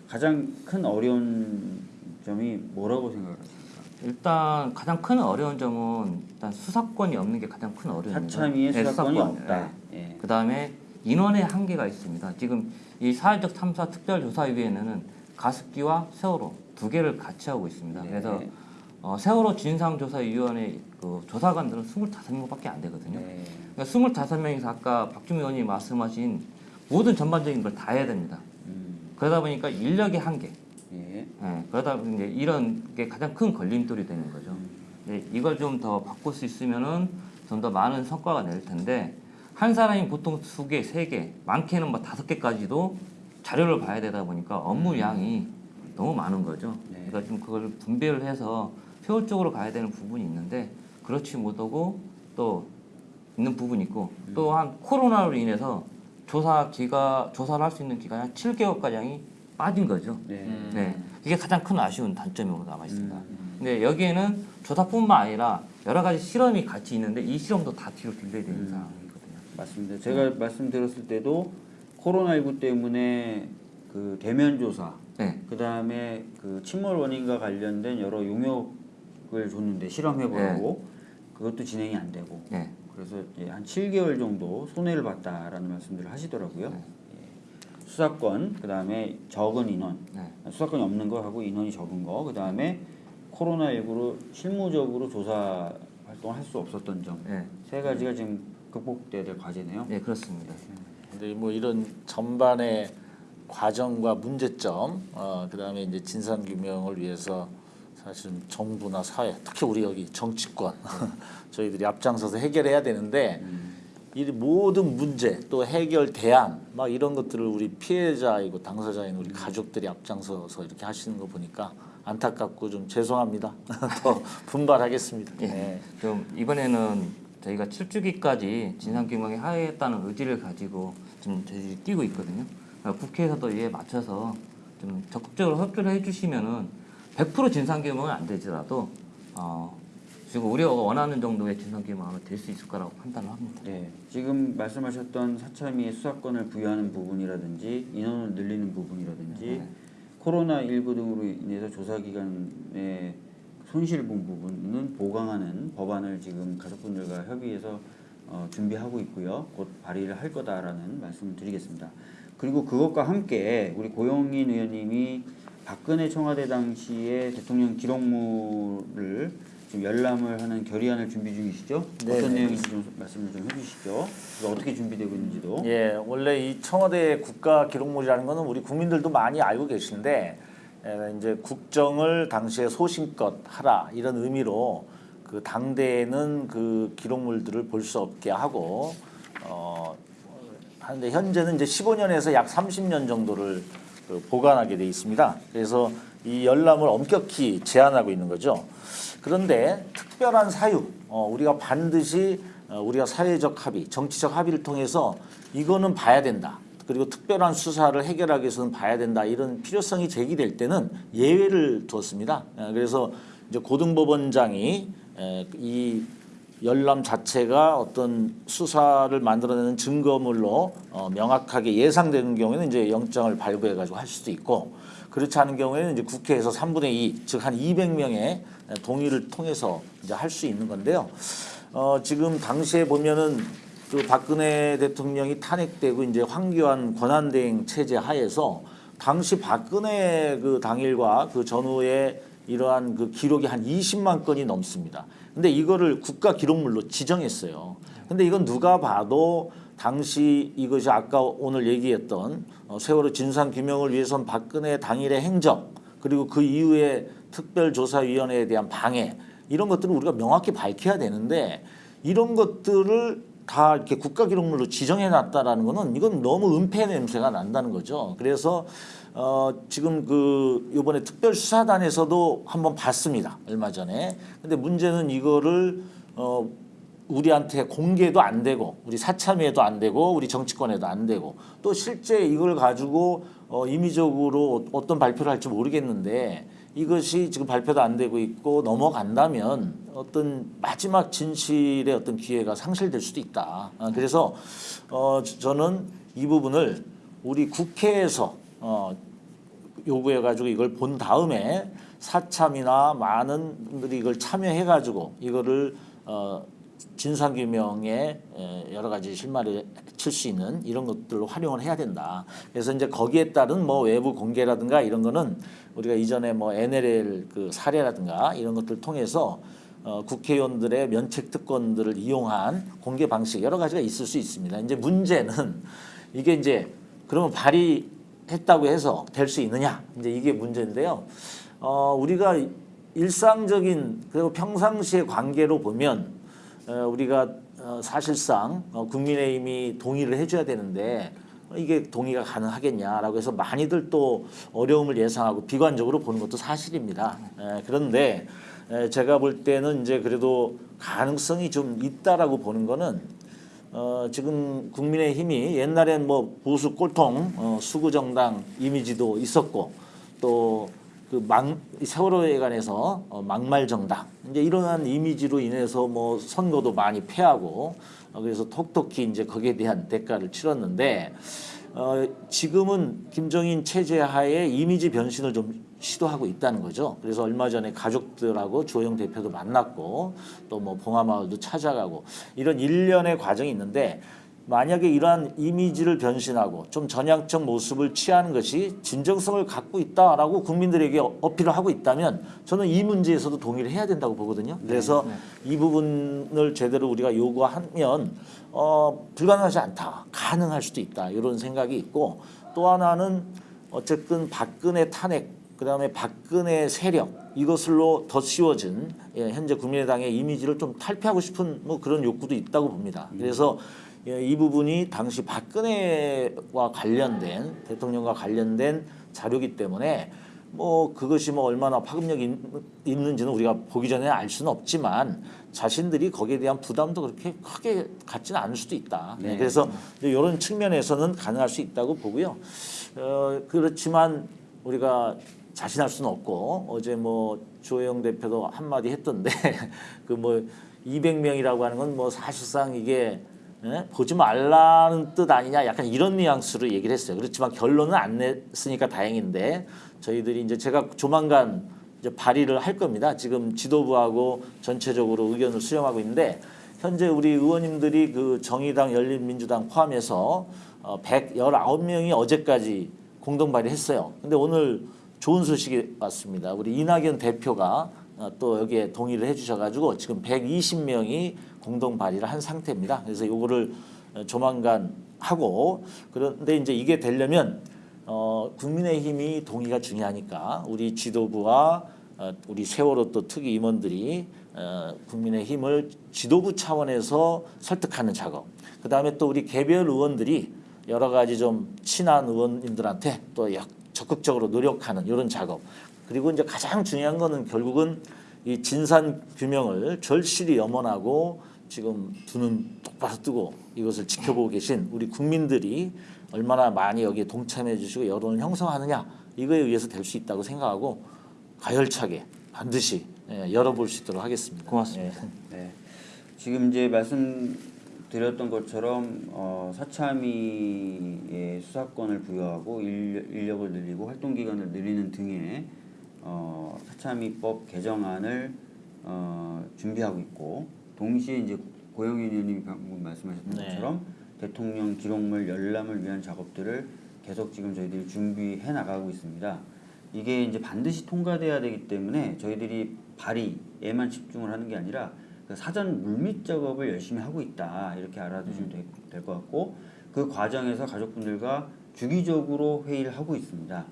가장 큰 어려운 점이 뭐라고 생각하십니까? 일단 가장 큰 어려운 점은 일단 수사권이 없는 게 가장 큰 어려움입니다. 사참위에 네, 수사권이 수사권. 없다. 네. 예. 그다음에 인원의 한계가 있습니다. 지금 이 사회적 탐사 특별조사위원회는 가습기와 세월호 두 개를 같이 하고 있습니다. 네. 그래서 어, 세월호 진상조사위원회 그 조사관들은 25명밖에 안 되거든요. 네. 그러니까 25명이서 아까 박주미 의원이 말씀하신 모든 전반적인 걸 다 해야 됩니다. 음, 그러다 보니까 인력의 한계. 예. 예, 그러다 보니 이제 이런 게 가장 큰 걸림돌이 되는 거죠. 네, 이걸 좀 더 바꿀 수 있으면은 좀 더 많은 성과가 낼 텐데 한 사람이 보통 두 개, 세 개, 많게는 뭐 다섯 개까지도 자료를 봐야 되다 보니까 업무 양이 너무 많은 거죠. 네. 그러니까 좀 그걸 분배를 해서 효율적으로 가야 되는 부분이 있는데 그렇지 못하고 또 있는 부분이 있고 또한 코로나로 인해서 조사 기가 조사를 할 수 있는 기간이 한 7개월 가량이 빠진 거죠. 네. 네, 이게 가장 큰 아쉬운 단점으로 남아 있습니다. 음. 근데 여기에는 조사뿐만 아니라 여러 가지 실험이 같이 있는데 이 실험도 다 뒤로 delay 되는 음. 상황이거든요. 맞습니다. 제가 말씀드렸을 때도 코로나19 때문에 그 대면 조사, 네, 그 다음에 그 침몰 원인과 관련된 여러 용역을 줬는데 실험해보라고 그것도 진행이 안 되고 네, 그래서 이제 한 7개월 정도 손해를 봤다라는 말씀들을 하시더라고요. 네. 예. 수사권, 그 다음에 적은 인원, 네, 수사권이 없는 거 하고 인원이 적은 거, 그 다음에 코로나19로 실무적으로 조사 활동을 할 수 없었던 점, 네, 세 가지가 지금 극복돼야 될 과제네요. 네 그렇습니다. 근데 뭐 이런 전반의 과정과 문제점, 어, 그 다음에 이제 진상 규명을 위해서 사실 정부나 사회, 특히 우리 여기 정치권 저희들이 앞장서서 해결해야 되는데 이 모든 문제 또 해결 대안 막 이런 것들을 우리 피해자이고 당사자인 우리 가족들이 앞장서서 이렇게 하시는 거 보니까 안타깝고 좀 죄송합니다. 더 분발하겠습니다. 예. 네. 좀 이번에는 저희가 7주기까지 진상규명에 하겠다는 의지를 가지고 지금 저희들이 뛰고 있거든요. 그러니까 국회에서도 이에 맞춰서 좀 적극적으로 협조를 해주시면은 100% 진상규명은 안 되더라도 어, 지금 우리가 원하는 정도의 진상규명은 될수 있을 거라고 판단을 합니다. 네, 지금 말씀하셨던 사참위의 수사권을 부여하는 부분이라든지 인원을 늘리는 부분이라든지 네. 코로나 19 등으로 인해서 조사 기간에 손실 본 부분은 보강하는 법안을 지금 가족분들과 협의해서 어, 준비하고 있고요. 곧 발의를 할 거다라는 말씀을 드리겠습니다. 그리고 그것과 함께 우리 고영인 의원님이 박근혜 청와대 당시에 대통령 기록물을 지금 열람을 하는 결의안을 준비 중이시죠? 네, 어떤 네. 내용인지 좀 말씀을 좀 해주시죠. 어떻게 준비되고 있는지도. 예, 원래 이 청와대 국가 기록물이라는 거는 우리 국민들도 많이 알고 계시는데 에, 이제 국정을 당시에 소신껏 하라 이런 의미로 그 당대에는 그 기록물들을 볼 수 없게 하고 어 하는데 현재는 이제 15년에서 약 30년 정도를 그 보관하게 돼 있습니다. 그래서 이 열람을 엄격히 제한하고 있는 거죠. 그런데 특별한 사유, 어, 우리가 반드시 어, 우리가 사회적 합의, 정치적 합의를 통해서 이거는 봐야 된다. 그리고 특별한 수사를 해결하기 위해서는 봐야 된다. 이런 필요성이 제기될 때는 예외를 두었습니다. 에, 그래서 이제 고등법원장이 에, 이 열람 자체가 어떤 수사를 만들어내는 증거물로 어, 명확하게 예상되는 경우에는 이제 영장을 발부해 가지고 할 수도 있고 그렇지 않은 경우에는 이제 국회에서 3분의 2, 즉 한 200명의 동의를 통해서 이제 할 수 있는 건데요. 어, 지금 당시에 보면은 그 박근혜 대통령이 탄핵되고 이제 황교안 권한대행 체제 하에서 당시 박근혜 그 당일과 그 전후에 이러한 그 기록이 한 20만 건이 넘습니다. 근데 이거를 국가 기록물로 지정했어요. 근데 이건 누가 봐도 당시 이것이 아까 오늘 얘기했던 어, 세월호 진상 규명을 위해선 박근혜 당일의 행적 그리고 그 이후에 특별조사위원회에 대한 방해 이런 것들을 우리가 명확히 밝혀야 되는데 이런 것들을 다 이렇게 국가기록물로 지정해 놨다라는 거는 이건 너무 은폐 냄새가 난다는 거죠. 그래서 어 지금 그 이번에 특별수사단에서도 한번 봤습니다. 얼마 전에. 근데 문제는 이거를 어 우리한테 공개도 안 되고 우리 사참위에도 안 되고 우리 정치권에도 안 되고 또 실제 이걸 가지고 어, 임의적으로 어떤 발표를 할지 모르겠는데 이것이 지금 발표도 안 되고 있고 넘어간다면 어떤 마지막 진실의 어떤 기회가 상실될 수도 있다. 아, 그래서 어, 저- 저는 이 부분을 우리 국회에서 어, 요구해가지고 이걸 본 다음에 사참이나 많은 분들이 이걸 참여해가지고 이거를 어, 진상규명에 에, 여러 가지 실마리를 칠 수 있는 이런 것들로 활용을 해야 된다. 그래서 이제 거기에 따른 뭐 외부 공개라든가 이런 거는 우리가 이전에 뭐 NLL 그 사례라든가 이런 것들을 통해서 어, 국회의원들의 면책 특권들을 이용한 공개 방식 여러 가지가 있을 수 있습니다. 이제 문제는 이게 이제 그러면 발의 했다고 해서 될 수 있느냐 이제 이게 문제인데요. 어, 우리가 일상적인 그리고 평상시의 관계로 보면 어, 우리가 어, 사실상 어, 국민의힘이 동의를 해줘야 되는데 이게 동의가 가능하겠냐라고 해서 많이들 또 어려움을 예상하고 비관적으로 보는 것도 사실입니다. 에, 그런데 에, 제가 볼 때는 이제 그래도 가능성이 좀 있다라고 보는 거는 어, 지금 국민의힘이 옛날엔 뭐 보수 꼴통 어, 수구 정당 이미지도 있었고 또그막 세월호에 관해서 어, 막말 정당. 이제 이러한 이미지로 인해서 뭐 선거도 많이 패하고 어, 그래서 톡톡히 이제 거기에 대한 대가를 치렀는데 어, 지금은 김정인 체제 하에 이미지 변신을 좀 시도하고 있다는 거죠. 그래서 얼마 전에 가족들하고 조영 대표도 만났고 또 뭐 봉하마을도 찾아가고 이런 일련의 과정이 있는데 만약에 이러한 이미지를 변신하고 좀 전향적 모습을 취하는 것이 진정성을 갖고 있다라고 국민들에게 어- 어필을 하고 있다면 저는 이 문제에서도 동의를 해야 된다고 보거든요. 그래서 이 부분을 제대로 우리가 요구하면 어, 불가능하지 않다. 가능할 수도 있다. 이런 생각이 있고 또 하나는 어쨌든 박근혜 탄핵 그 다음에 박근혜 세력 이것으로 더 씌워진 예, 현재 국민의당의 이미지를 좀 탈피하고 싶은 뭐 그런 욕구도 있다고 봅니다. 그래서 예, 이 부분이 당시 박근혜와 관련된 대통령과 관련된 자료기 때문에 뭐 그것이 뭐 얼마나 파급력이 있- 있는지는 우리가 보기 전에 알 수는 없지만 자신들이 거기에 대한 부담도 그렇게 크게 갖지는 않을 수도 있다. 네, 네. 그래서 이런 측면에서는 가능할 수 있다고 보고요. 어, 그렇지만 우리가 자신할 수는 없고 어제 뭐 조영 대표도 한마디 했던데 그 뭐 200명이라고 하는 건 뭐 사실상 이게 예? 보지 말라는 뜻 아니냐 약간 이런 뉘앙스로 얘기를 했어요. 그렇지만 결론은 안 냈으니까 다행인데 저희들이 이제 제가 조만간 이제 발의를 할 겁니다. 지금 지도부하고 전체적으로 의견을 수렴하고 있는데 현재 우리 의원님들이 그 정의당, 열린민주당 포함해서 어 119명이 어제까지 공동 발의했어요. 근데 오늘 좋은 소식이 왔습니다. 우리 이낙연 대표가 어, 또 여기에 동의를 해주셔가지고 지금 120명이 공동 발의를 한 상태입니다. 그래서 요거를 어, 조만간 하고 그런데 이제 이게 되려면 어, 국민의힘이 동의가 중요하니까 우리 지도부와 어, 우리 세월호 또 특위 임원들이 어, 국민의힘을 지도부 차원에서 설득하는 작업. 그 다음에 또 우리 개별 의원들이 여러 가지 좀 친한 의원님들한테 또 약- 적극적으로 노력하는 이런 작업. 그리고 이제 가장 중요한 거는 결국은 이 진산 규명을 절실히 염원하고 지금 두 눈 똑바로 뜨고 이것을 지켜보고 계신 우리 국민들이 얼마나 많이 여기에 동참해 주시고 여론을 형성하느냐 이거에 의해서 될 수 있다고 생각하고 가열차게 반드시 예, 열어볼 수 있도록 하겠습니다. 고맙습니다. 예. 네. 지금 이제 말씀 드렸던 것처럼 어, 사참위의 수사권을 부여하고 인- 인력 을 늘리고 활동 기간을 늘리는 등의 어, 사참위법 개정안을 어, 준비하고 있고 동시에 이제 고영인 의원님이 방금 말씀하셨던 네. 것처럼 대통령 기록물 열람을 위한 작업들을 계속 지금 저희들이 준비해 나가고 있습니다. 이게 이제 반드시 통과돼야 되기 때문에 저희들이 발의에만 집중을 하는 게 아니라 그 사전 물밑 작업을 열심히 하고 있다 이렇게 알아두시면 될것 같고 그 과정에서 가족분들과 주기적으로 회의를 하고 있습니다.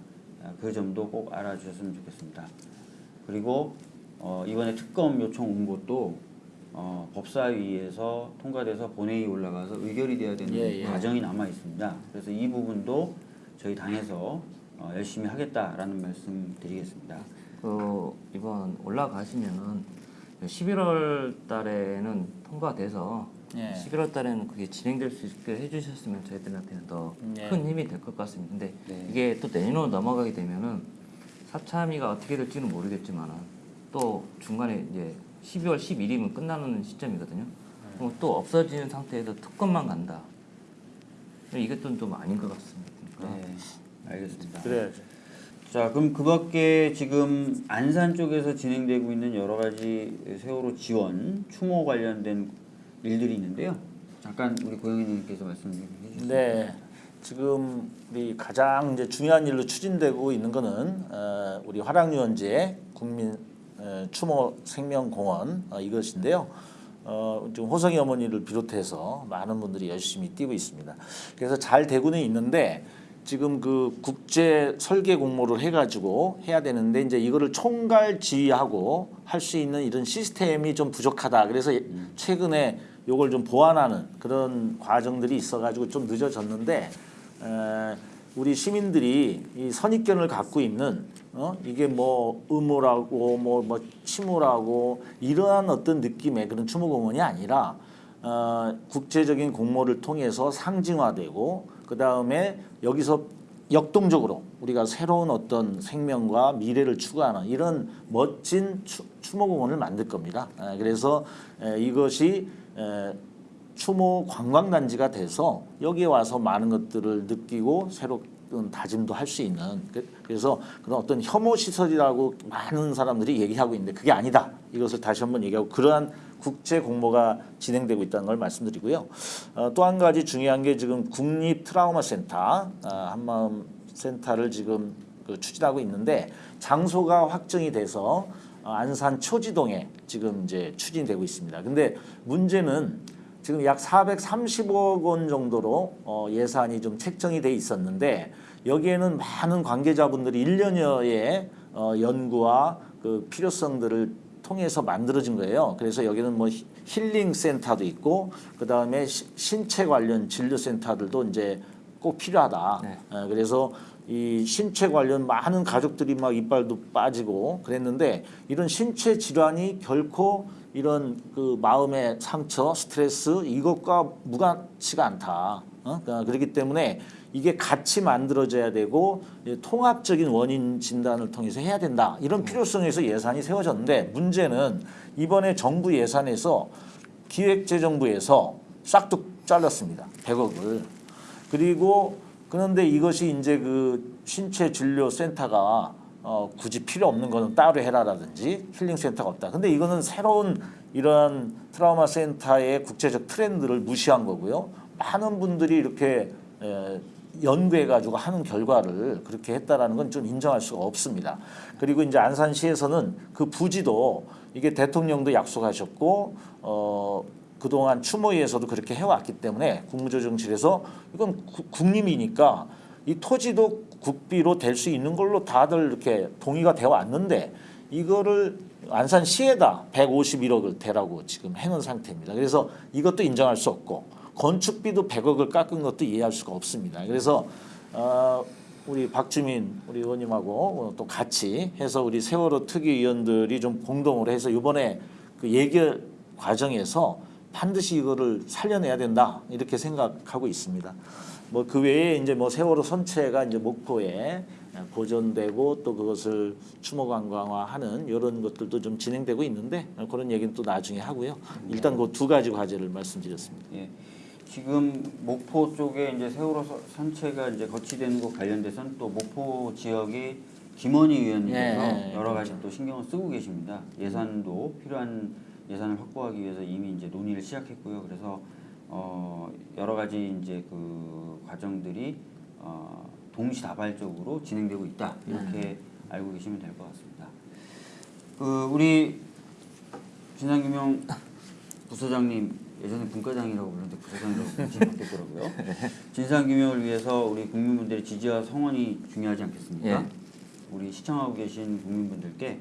아, 그 점도 꼭 알아주셨으면 좋겠습니다. 그리고 어, 이번에 특검 요청 온 것도 어, 법사위에서 통과돼서 본회의 올라가서 의결이 돼야 되는 예, 예. 과정이 남아 있습니다. 그래서 이 부분도 저희 당에서 어, 열심히 하겠다라는 말씀 드리겠습니다. 그 이번 올라가시면은 11월 달에는 통과돼서 예. 11월 달에는 그게 진행될 수 있게 해주셨으면 저희들한테는 더큰 예. 힘이 될 것 같습니다. 근데 네. 이게 또 내년으로 넘어가게 되면은 사참위가 어떻게 될지는 모르겠지만은 또 중간에 이제 12월 11일이면 끝나는 시점이거든요. 그럼 또 없어지는 상태에서 특검만 간다. 이것도 좀 아닌 것 같습니다. 네, 알겠습니다. 그래야죠. 자, 그럼 그 밖에 지금 안산 쪽에서 진행되고 있는 여러 가지 세월호 지원, 추모 관련된 일들이 있는데요. 잠깐 우리 고영희님께서 말씀 좀 해주세요. 네, 지금 우리 가장 이제 중요한 일로 추진되고 있는 거는 어, 우리 화랑유원제 국민 어, 추모 생명공원 어, 이것인데요. 어, 지금 호성이 어머니를 비롯해서 많은 분들이 열심히 뛰고 있습니다. 그래서 잘 되고는 있는데 지금 그 국제 설계 공모를 해가지고 해야 되는데 이제 이거를 총괄 지휘하고 할 수 있는 이런 시스템이 좀 부족하다. 그래서 최근에 요걸 좀 보완하는 그런 과정들이 있어가지고 좀 늦어졌는데 에, 우리 시민들이 이 선입견을 갖고 있는 어 이게 뭐 의무라고 뭐뭐 치무라고 이러한 어떤 느낌의 그런 추모공원이 아니라 어, 국제적인 공모를 통해서 상징화되고 그 다음에 여기서 역동적으로 우리가 새로운 어떤 생명과 미래를 추구하는 이런 멋진 추, 추모공원을 만들 겁니다. 에, 그래서 에, 이것이 에, 추모 관광단지가 돼서 여기에 와서 많은 것들을 느끼고 새로운 다짐도 할 수 있는 그- 그래서 그런 어떤 혐오 시설이라고 많은 사람들이 얘기하고 있는데 그게 아니다. 이것을 다시 한번 얘기하고 그러한 국제 공모가 진행되고 있다는 걸 말씀드리고요. 어, 또 한 가지 중요한 게 지금 국립 트라우마 센터 어, 한마음 센터를 지금 그 추진하고 있는데 장소가 확정이 돼서 어, 안산 초지동에 지금 이제 추진되고 있습니다. 근데 문제는 지금 약 430억 원 정도로 어, 예산이 좀 책정이 돼 있었는데 여기에는 많은 관계자분들이 1년여의 어, 연구와 그 필요성들을 통해서 만들어진 거예요. 그래서 여기는 뭐 히- 힐링 센터도 있고 그 다음에 신체 관련 진료 센터들도 이제 꼭 필요하다. 네. 어, 그래서 이 신체 관련 많은 가족들이 막 이빨도 빠지고 그랬는데 이런 신체 질환이 결코 이런 그 마음의 상처, 스트레스 이것과 무관치가 않다. 어? 그러니까 그렇기 때문에 이게 같이 만들어져야 되고 통합적인 원인 진단을 통해서 해야 된다. 이런 필요성에서 예산이 세워졌는데 문제는 이번에 정부 예산에서 기획재정부에서 싹둑 잘랐습니다. 100억을. 그리고 그런데 이것이 이제 그 신체 진료 센터가 어 굳이 필요 없는 거는 따로 해라라든지 힐링 센터가 없다. 근데 이거는 새로운 이러한 트라우마 센터의 국제적 트렌드를 무시한 거고요. 많은 분들이 이렇게 에, 연구해 가지고 하는 결과를 그렇게 했다라는 건 좀 인정할 수가 없습니다. 그리고 이제 안산시에서는 그 부지도 이게 대통령도 약속하셨고 어 그동안 추모위에서도 그렇게 해왔기 때문에 국무조정실에서 이건 구- 국림이니까 이 토지도 국비로 될 수 있는 걸로 다들 이렇게 동의가 되어 왔는데 이거를 안산시에다 151억을 대라고 지금 해놓은 상태입니다. 그래서 이것도 인정할 수 없고 건축비도 100억을 깎은 것도 이해할 수가 없습니다. 그래서 어, 우리 박주민 우리 의원님하고 또 같이 해서 우리 세월호 특위위원들이 좀 공동으로 해서 이번에 그 예결 과정에서 반드시 이거를 살려내야 된다 이렇게 생각하고 있습니다. 뭐 그 외에 이제 뭐 세월호 선체가 이제 목포에 보존되고 또 그것을 추모 관광화하는 이런 것들도 좀 진행되고 있는데 그런 얘기는 또 나중에 하고요. 일단 그 두 가지 과제를 말씀드렸습니다. 예. 지금 목포 쪽에 이제 세월호 서- 선체가 이제 거치되는 것 관련돼서는 또 목포 지역이 김원희 의원님께서 예, 예, 여러 가지 또 신경을 쓰고 계십니다. 예산도 필요한 예산을 확보하기 위해서 이미 이제 논의를 시작했고요. 그래서 어 여러 가지 이제 그 과정들이 어 동시다발적으로 진행되고 있다 이렇게 알고 계시면 될 것 같습니다. 그 우리 진상규명 부서장님 예전에 분과장이라고 불렀는데 부서장이라고 지금 바뀌었더라고요. 진상규명을 위해서 우리 국민분들의 지지와 성원이 중요하지 않겠습니까? 예. 우리 시청하고 계신 국민분들께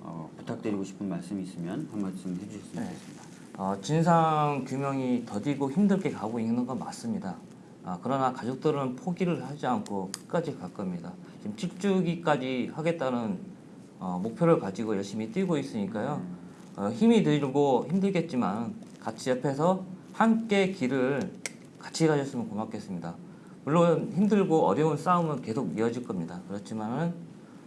어, 부탁드리고 싶은 말씀이 있으면 한 말씀 해주셨으면 좋겠습니다. 어, 진상 규명이 더디고 힘들게 가고 있는 건 맞습니다. 아, 그러나 가족들은 포기를 하지 않고 끝까지 갈 겁니다. 지금 7주기까지 하겠다는 어, 목표를 가지고 열심히 뛰고 있으니까요. 어, 힘이 들고 힘들겠지만 같이 옆에서 함께 길을 같이 가셨으면 고맙겠습니다. 물론 힘들고 어려운 싸움은 계속 이어질 겁니다. 그렇지만은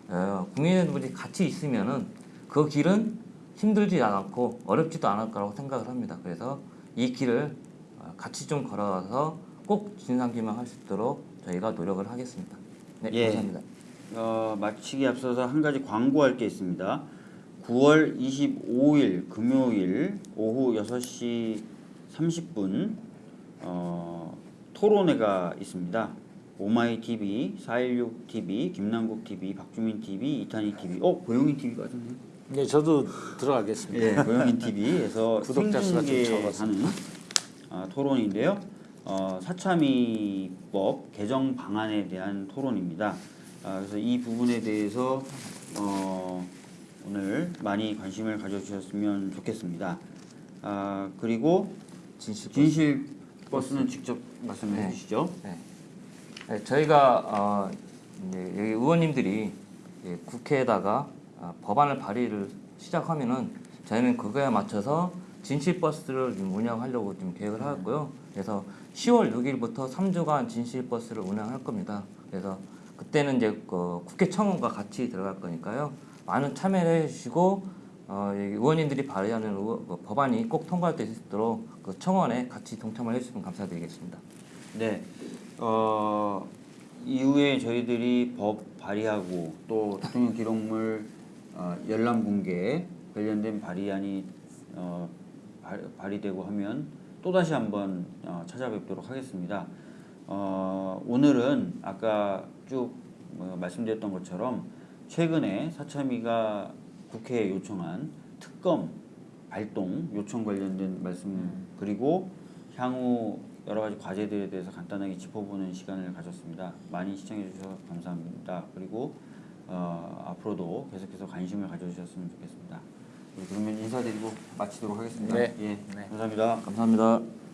어, 국민들이 같이 있으면은 그 길은 힘들지 않고 어렵지도 않을 거라고 생각을 합니다. 그래서 이 길을 어, 같이 좀 걸어서 꼭 진상규명 할 수 있도록 저희가 노력을 하겠습니다. 네, 예. 감사합니다. 어, 마치기 앞서서 한 가지 광고할 게 있습니다. 9월 25일 금요일 오후 6시 30분 어, 토론회가 있습니다. 오마이 TV, 416 TV, 김남국 TV, 박주민 TV, 이탄희 TV. 어, 고영희 TV 맞았네. 네, 저도 들어가겠습니다. 예, 고영인 TV에서 구독자 수가 좀. 생중계하는 아, 토론인데요. 어, 사참위법 개정 방안에 대한 토론입니다. 아, 그래서 이 부분에 대해서 어, 오늘 많이 관심을 가져주셨으면 좋겠습니다. 아, 그리고 진실 진실 버스 는 직접 말씀해 네. 주시죠. 네. 네, 저희가 어, 이제 여기 의원님들이 이제 국회에다가 어, 법안을 발의를 시작하면은 저희는 그거에 맞춰서 진실 버스를 좀 운영하려고 좀 계획을 하였고요. 그래서 10월 6일부터 3주간 진실 버스를 운영할 겁니다. 그래서 그때는 이제 그 국회 청원과 같이 들어갈 거니까요. 많은 참여를 해주시고 어, 여기 의원님들이 발의하는 의원- 그 법안이 꼭 통과될 수 있도록 그 청원에 같이 동참을 해주시면 감사드리겠습니다. 네. 어, 이후에 저희들이 법 발의하고 또 대통령 기록물 어, 열람 공개 관련된 발의안이 어, 발, 발의되고 하면 또 다시 한번 어, 찾아뵙도록 하겠습니다. 어, 오늘은 아까 쭉 어, 말씀드렸던 것처럼 최근에 사참위가 국회에 요청한 특검 발동 요청 관련된 말씀 그리고 향후 여러 가지 과제들에 대해서 간단하게 짚어보는 시간을 가졌습니다. 많이 시청해 주셔서 감사합니다. 그리고 어, 앞으로도 계속해서 관심을 가져주셨으면 좋겠습니다. 그러면 인사드리고 마치도록 하겠습니다. 네. 예, 네. 감사합니다. 감사합니다.